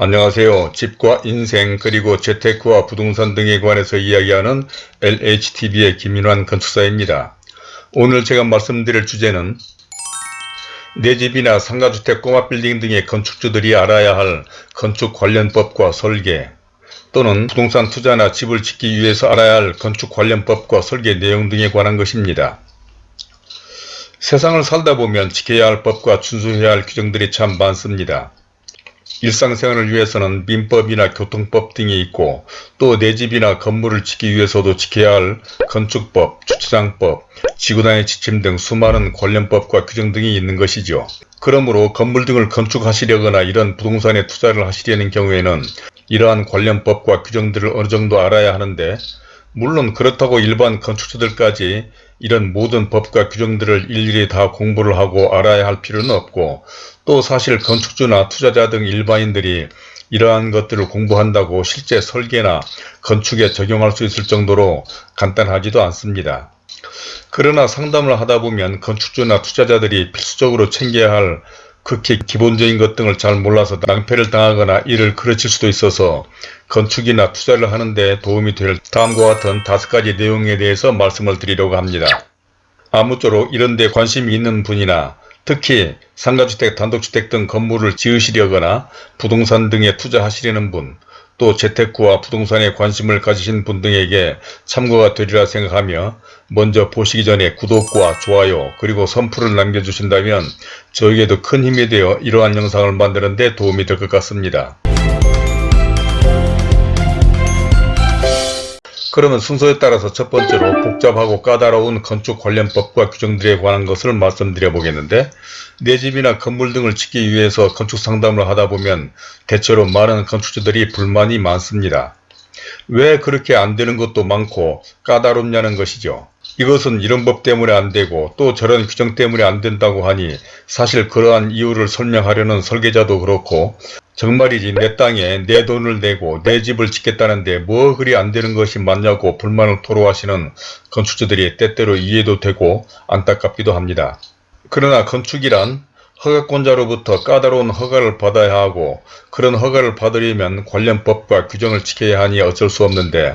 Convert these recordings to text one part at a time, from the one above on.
안녕하세요. 집과 인생 그리고 재테크와 부동산 등에 관해서 이야기하는 LHTV의 김인환 건축사입니다. 오늘 제가 말씀드릴 주제는 내 집이나 상가주택 꼬마 빌딩 등의 건축주들이 알아야 할 건축 관련법과 설계 또는 부동산 투자나 집을 짓기 위해서 알아야 할 건축 관련법과 설계 내용 등에 관한 것입니다. 세상을 살다 보면 지켜야 할 법과 준수해야 할 규정들이 참 많습니다. 일상생활을 위해서는 민법이나 교통법 등이 있고 또 내 집이나 건물을 짓기 위해서도 지켜야 할 건축법, 주차장법, 지구단위 지침 등 수많은 관련법과 규정 등이 있는 것이죠. 그러므로 건물 등을 건축하시려거나 이런 부동산에 투자를 하시려는 경우에는 이러한 관련법과 규정들을 어느 정도 알아야 하는데 물론 그렇다고 일반 건축주들까지 이런 모든 법과 규정들을 일일이 다 공부를 하고 알아야 할 필요는 없고 또 사실 건축주나 투자자 등 일반인들이 이러한 것들을 공부한다고 실제 설계나 건축에 적용할 수 있을 정도로 간단하지도 않습니다. 그러나 상담을 하다 보면 건축주나 투자자들이 필수적으로 챙겨야 할 극히 기본적인 것 등을 잘 몰라서 낭패를 당하거나 이를 그르칠 수도 있어서 건축이나 투자를 하는데 도움이 될 다음과 같은 다섯 가지 내용에 대해서 말씀을 드리려고 합니다. 아무쪼록 이런 데 관심이 있는 분이나 특히 상가주택, 단독주택 등 건물을 지으시려거나 부동산 등에 투자하시려는 분, 또 재테크와 부동산에 관심을 가지신 분 등에게 참고가 되리라 생각하며 먼저 보시기 전에 구독과 좋아요 그리고 선풀을 남겨주신다면 저에게도 큰 힘이 되어 이러한 영상을 만드는 데 도움이 될 것 같습니다. 그러면 순서에 따라서 첫 번째로 복잡하고 까다로운 건축 관련법과 규정들에 관한 것을 말씀드려 보겠는데 내 집이나 건물 등을 짓기 위해서 건축 상담을 하다 보면 대체로 많은 건축주들이 불만이 많습니다. 왜 그렇게 안 되는 것도 많고 까다롭냐는 것이죠. 이것은 이런 법 때문에 안 되고 또 저런 규정 때문에 안 된다고 하니 사실 그러한 이유를 설명하려는 설계자도 그렇고 정말이지 내 땅에 내 돈을 내고 내 집을 짓겠다는데 뭐 그리 안 되는 것이 맞냐고 불만을 토로하시는 건축주들이 때때로 이해도 되고 안타깝기도 합니다. 그러나 건축이란 허가권자로부터 까다로운 허가를 받아야 하고 그런 허가를 받으려면 관련 법과 규정을 지켜야 하니 어쩔 수 없는데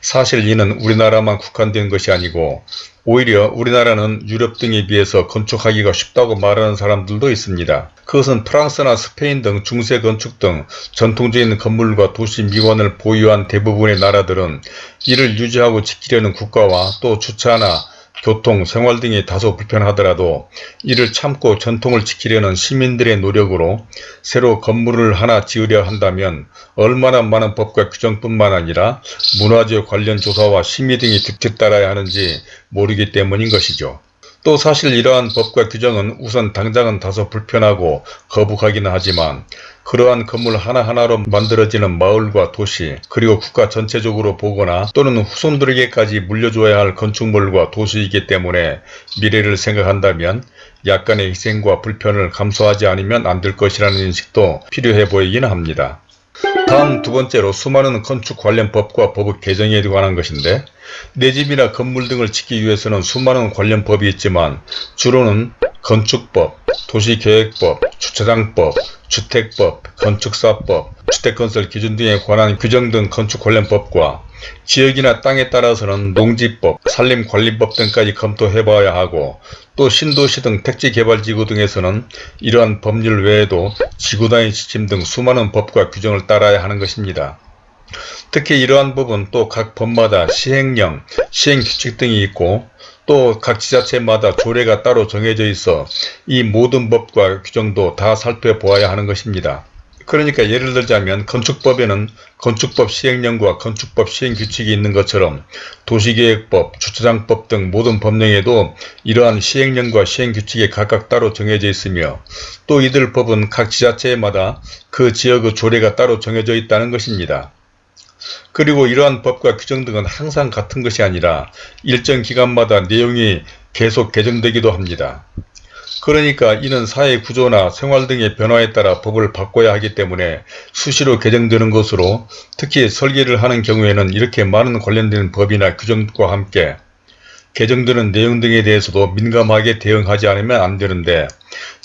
사실 이는 우리나라만 국한된 것이 아니고 오히려 우리나라는 유럽 등에 비해서 건축하기가 쉽다고 말하는 사람들도 있습니다. 그것은 프랑스나 스페인 등 중세 건축 등 전통적인 건물과 도시 미관을 보유한 대부분의 나라들은 이를 유지하고 지키려는 국가와 또 주차나 교통, 생활 등이 다소 불편하더라도 이를 참고 전통을 지키려는 시민들의 노력으로 새로 건물을 하나 지으려 한다면 얼마나 많은 법과 규정뿐만 아니라 문화재 관련 조사와 심의 등이 뒤따라야 하는지 모르기 때문인 것이죠. 또 사실 이러한 법과 규정은 우선 당장은 다소 불편하고 거북하기는 하지만 그러한 건물 하나하나로 만들어지는 마을과 도시 그리고 국가 전체적으로 보거나 또는 후손들에게까지 물려줘야 할 건축물과 도시이기 때문에 미래를 생각한다면 약간의 희생과 불편을 감수하지 않으면 안 될 것이라는 인식도 필요해 보이기는 합니다. 다음 두 번째로 수많은 건축 관련 법과 법 개정에 관한 것인데 내 집이나 건물 등을 짓기 위해서는 수많은 관련 법이 있지만 주로는 건축법, 도시계획법, 주차장법, 주택법, 건축사법, 주택건설 기준 등에 관한 규정 등 건축 관련 법과 지역이나 땅에 따라서는 농지법, 산림관리법 등까지 검토해 봐야 하고 또 신도시 등 택지개발지구 등에서는 이러한 법률 외에도 지구단위 지침 등 수많은 법과 규정을 따라야 하는 것입니다. 특히 이러한 법은 또 각 법마다 시행령, 시행규칙 등이 있고 또 각 지자체마다 조례가 따로 정해져 있어 이 모든 법과 규정도 다 살펴보아야 하는 것입니다. 그러니까 예를 들자면 건축법에는 건축법 시행령과 건축법 시행규칙이 있는 것처럼 도시계획법, 주차장법 등 모든 법령에도 이러한 시행령과 시행규칙이 각각 따로 정해져 있으며 또 이들 법은 각 지자체마다 그 지역의 조례가 따로 정해져 있다는 것입니다. 그리고 이러한 법과 규정 등은 항상 같은 것이 아니라 일정 기간마다 내용이 계속 개정되기도 합니다. 그러니까 이는 사회 구조나 생활 등의 변화에 따라 법을 바꿔야 하기 때문에 수시로 개정되는 것으로 특히 설계를 하는 경우에는 이렇게 많은 관련된 법이나 규정과 함께 개정되는 내용 등에 대해서도 민감하게 대응하지 않으면 안 되는데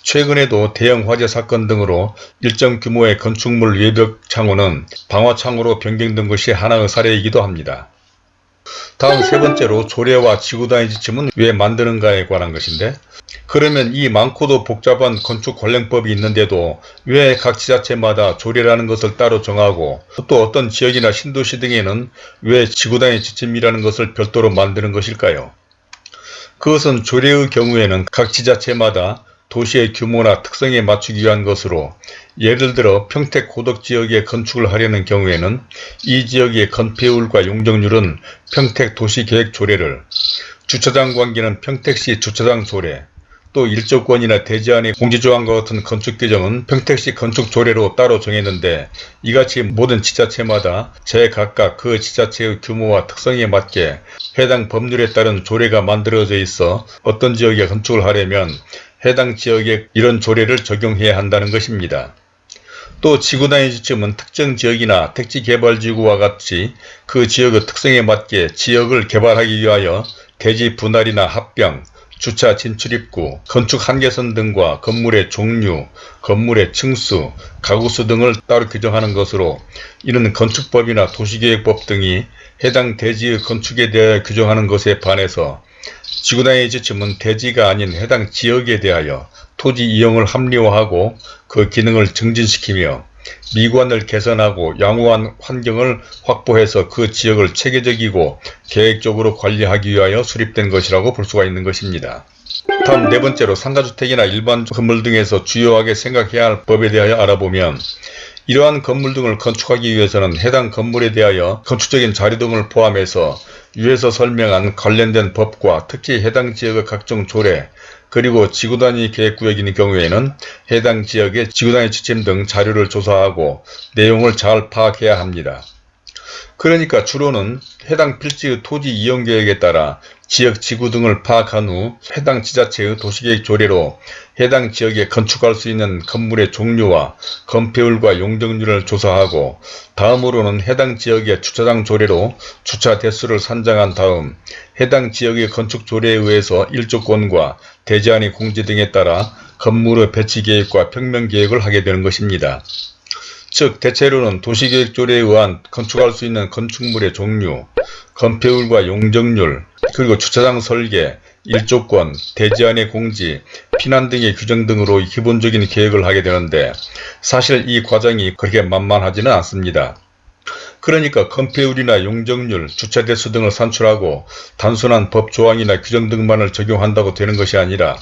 최근에도 대형 화재 사건 등으로 일정 규모의 건축물 외벽 창호는 방화 창호로 변경된 것이 하나의 사례이기도 합니다. 다음 세 번째로 조례와 지구단위 지침은 왜 만드는가에 관한 것인데 그러면 이 많고도 복잡한 건축 관련법이 있는데도 왜 각 지자체마다 조례라는 것을 따로 정하고 또 어떤 지역이나 신도시 등에는 왜 지구단위 지침이라는 것을 별도로 만드는 것일까요? 그것은 조례의 경우에는 각 지자체마다 도시의 규모나 특성에 맞추기 위한 것으로 예를 들어 평택 고덕 지역에 건축을 하려는 경우에는 이 지역의 건폐율과 용적률은 평택 도시계획 조례를 주차장 관계는 평택시 주차장 조례 또 일조권이나 대지안의 공지조항과 같은 건축 규정은 평택시 건축조례로 따로 정했는데 이같이 모든 지자체마다 제각각 그 지자체의 규모와 특성에 맞게 해당 법률에 따른 조례가 만들어져 있어 어떤 지역에 건축을 하려면 해당 지역에 이런 조례를 적용해야 한다는 것입니다. 또 지구단위 지침은 특정 지역이나 택지개발지구와 같이 그 지역의 특성에 맞게 지역을 개발하기 위하여 대지 분할이나 합병, 주차 진출입구, 건축 한계선 등과 건물의 종류, 건물의 층수, 가구수 등을 따로 규정하는 것으로 이는 건축법이나 도시계획법 등이 해당 대지의 건축에 대하여 규정하는 것에 반해서 지구단위 지침은 대지가 아닌 해당 지역에 대하여 토지 이용을 합리화하고 그 기능을 증진시키며 미관을 개선하고 양호한 환경을 확보해서 그 지역을 체계적이고 계획적으로 관리하기 위하여 수립된 것이라고 볼 수가 있는 것입니다. 다음 네 번째로 상가주택이나 일반 건물 등에서 주요하게 생각해야 할 법에 대하여 알아보면 이러한 건물 등을 건축하기 위해서는 해당 건물에 대하여 건축적인 자료 등을 포함해서 위에서 설명한 관련된 법과 특히 해당 지역의 각종 조례 그리고 지구단위 계획구역인 경우에는 해당 지역의 지구단위 지침 등 자료를 조사하고 내용을 잘 파악해야 합니다. 그러니까 주로는 해당 필지의 토지 이용계획에 따라 지역 지구 등을 파악한 후 해당 지자체의 도시계획 조례로 해당 지역에 건축할 수 있는 건물의 종류와 건폐율과 용적률을 조사하고 다음으로는 해당 지역의 주차장 조례로 주차 대수를 산정한 다음 해당 지역의 건축 조례에 의해서 일조권과 대지안의 공지 등에 따라 건물의 배치 계획과 평면 계획을 하게 되는 것입니다. 즉 대체로는 도시계획조례에 의한 건축할 수 있는 건축물의 종류, 건폐율과 용적률, 그리고 주차장 설계, 일조권, 대지안의 공지, 피난 등의 규정 등으로 기본적인 계획을 하게 되는데 사실 이 과정이 그렇게 만만하지는 않습니다. 그러니까 건폐율이나 용적률, 주차대수 등을 산출하고 단순한 법 조항이나 규정 등만을 적용한다고 되는 것이 아니라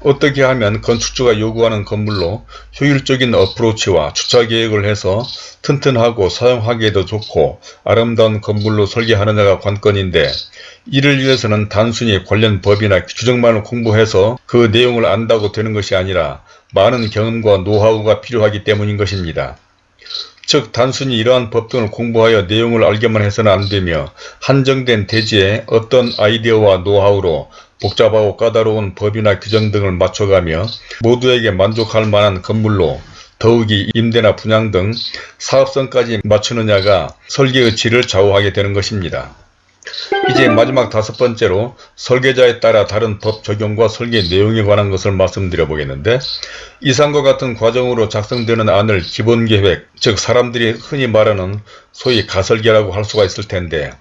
어떻게 하면 건축주가 요구하는 건물로 효율적인 어프로치와 주차 계획을 해서 튼튼하고 사용하기에도 좋고 아름다운 건물로 설계하느냐가 관건인데 이를 위해서는 단순히 관련 법이나 규정만을 공부해서 그 내용을 안다고 되는 것이 아니라 많은 경험과 노하우가 필요하기 때문인 것입니다. 즉 단순히 이러한 법 등을 공부하여 내용을 알게만 해서는 안되며 한정된 대지에 어떤 아이디어와 노하우로 복잡하고 까다로운 법이나 규정 등을 맞춰가며 모두에게 만족할 만한 건물로 더욱이 임대나 분양 등 사업성까지 맞추느냐가 설계의 질을 좌우하게 되는 것입니다. 이제 마지막 다섯 번째로 설계자에 따라 다른 법 적용과 설계 내용에 관한 것을 말씀드려 보겠는데 이상과 같은 과정으로 작성되는 안을 기본계획 즉 사람들이 흔히 말하는 소위 가설계라고 할 수가 있을 텐데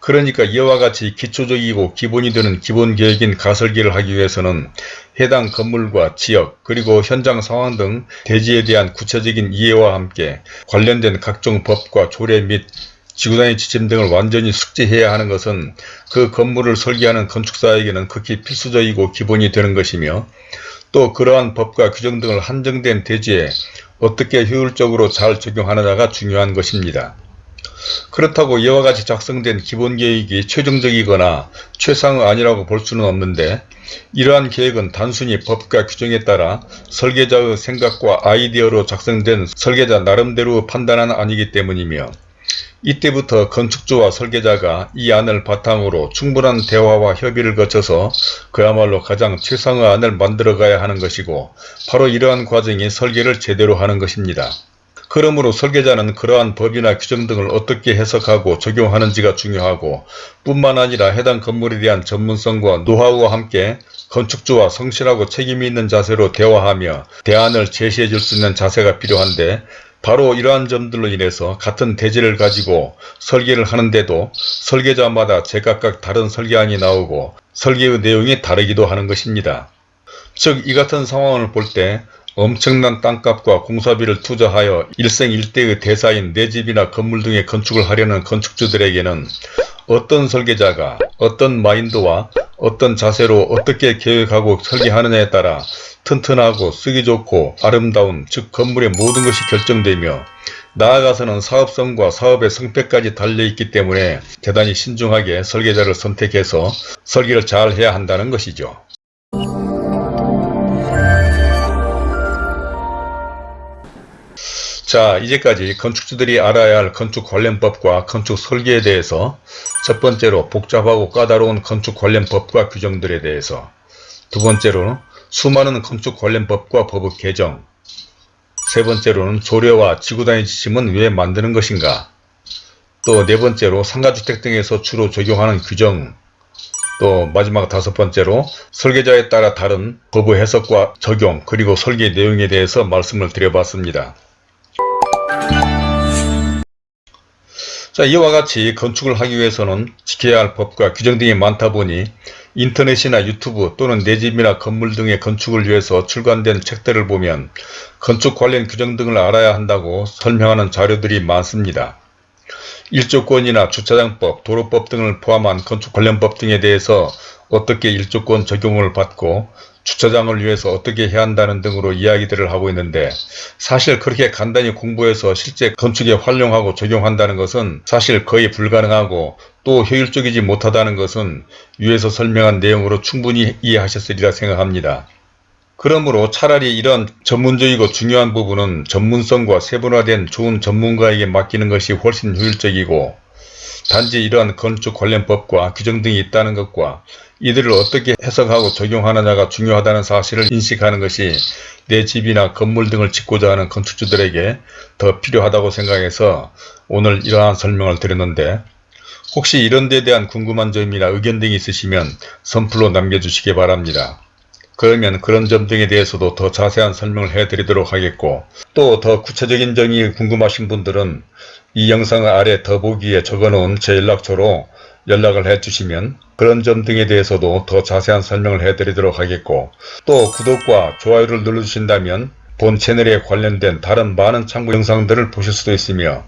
그러니까 이와 같이 기초적이고 기본이 되는 기본계획인 가설계를 하기 위해서는 해당 건물과 지역 그리고 현장 상황 등 대지에 대한 구체적인 이해와 함께 관련된 각종 법과 조례 및 지구단위 지침 등을 완전히 숙지해야 하는 것은 그 건물을 설계하는 건축사에게는 극히 필수적이고 기본이 되는 것이며 또 그러한 법과 규정 등을 한정된 대지에 어떻게 효율적으로 잘 적용하느냐가 중요한 것입니다. 그렇다고 이와 같이 작성된 기본계획이 최종적이거나 최상의 아니라고 볼 수는 없는데 이러한 계획은 단순히 법과 규정에 따라 설계자의 생각과 아이디어로 작성된 설계자 나름대로 판단한 안이기 때문이며 이때부터 건축주와 설계자가 이 안을 바탕으로 충분한 대화와 협의를 거쳐서 그야말로 가장 최상의 안을 만들어 가야 하는 것이고 바로 이러한 과정이 설계를 제대로 하는 것입니다. 그러므로 설계자는 그러한 법이나 규정 등을 어떻게 해석하고 적용하는지가 중요하고 뿐만 아니라 해당 건물에 대한 전문성과 노하우와 함께 건축주와 성실하고 책임이 있는 자세로 대화하며 대안을 제시해 줄 수 있는 자세가 필요한데 바로 이러한 점들로 인해서 같은 대지를 가지고 설계를 하는데도 설계자마다 제각각 다른 설계안이 나오고 설계의 내용이 다르기도 하는 것입니다. 즉 이 같은 상황을 볼 때 엄청난 땅값과 공사비를 투자하여 일생일대의 대사인 내 집이나 건물 등의 건축을 하려는 건축주들에게는 어떤 설계자가 어떤 마인드와 어떤 자세로 어떻게 계획하고 설계하느냐에 따라 튼튼하고 쓰기 좋고 아름다운 즉 건물의 모든 것이 결정되며 나아가서는 사업성과 사업의 성패까지 달려있기 때문에 대단히 신중하게 설계자를 선택해서 설계를 잘 해야 한다는 것이죠. 자 이제까지 건축주들이 알아야 할 건축 관련법과 건축 설계에 대해서 첫 번째로 복잡하고 까다로운 건축 관련법과 규정들에 대해서 두 번째로는 수많은 건축 관련법과 법의 개정 세 번째로는 조례와 지구단위 지침은 왜 만드는 것인가 또 네 번째로 상가주택 등에서 주로 적용하는 규정 또 마지막 다섯 번째로 설계자에 따라 다른 법의 해석과 적용 그리고 설계 내용에 대해서 말씀을 드려봤습니다. 자, 이와 같이 건축을 하기 위해서는 지켜야 할 법과 규정 등이 많다 보니 인터넷이나 유튜브 또는 내 집이나 건물 등의 건축을 위해서 출간된 책들을 보면 건축 관련 규정 등을 알아야 한다고 설명하는 자료들이 많습니다. 일조권이나 주차장법, 도로법 등을 포함한 건축 관련법 등에 대해서 어떻게 일조권 적용을 받고 주차장을 위해서 어떻게 해야 한다는 등으로 이야기들을 하고 있는데 사실 그렇게 간단히 공부해서 실제 건축에 활용하고 적용한다는 것은 사실 거의 불가능하고 또 효율적이지 못하다는 것은 위에서 설명한 내용으로 충분히 이해하셨으리라 생각합니다. 그러므로 차라리 이런 전문적이고 중요한 부분은 전문성과 세분화된 좋은 전문가에게 맡기는 것이 훨씬 효율적이고 단지 이러한 건축 관련 법과 규정 등이 있다는 것과 이들을 어떻게 해석하고 적용하느냐가 중요하다는 사실을 인식하는 것이 내 집이나 건물 등을 짓고자 하는 건축주들에게 더 필요하다고 생각해서 오늘 이러한 설명을 드렸는데 혹시 이런 데 대한 궁금한 점이나 의견 등이 있으시면 선플로 남겨주시기 바랍니다. 그러면 그런 점 등에 대해서도 더 자세한 설명을 해드리도록 하겠고 또 더 구체적인 점이 궁금하신 분들은 이 영상 아래 더보기에 적어놓은 제 연락처로 연락을 해주시면 그런 점 등에 대해서도 더 자세한 설명을 해드리도록 하겠고 또 구독과 좋아요를 눌러주신다면 본 채널에 관련된 다른 많은 참고 영상들을 보실 수도 있으며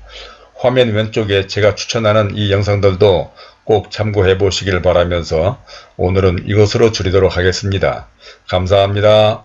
화면 왼쪽에 제가 추천하는 이 영상들도 꼭 참고해 보시길 바라면서 오늘은 이것으로 줄이도록 하겠습니다. 감사합니다.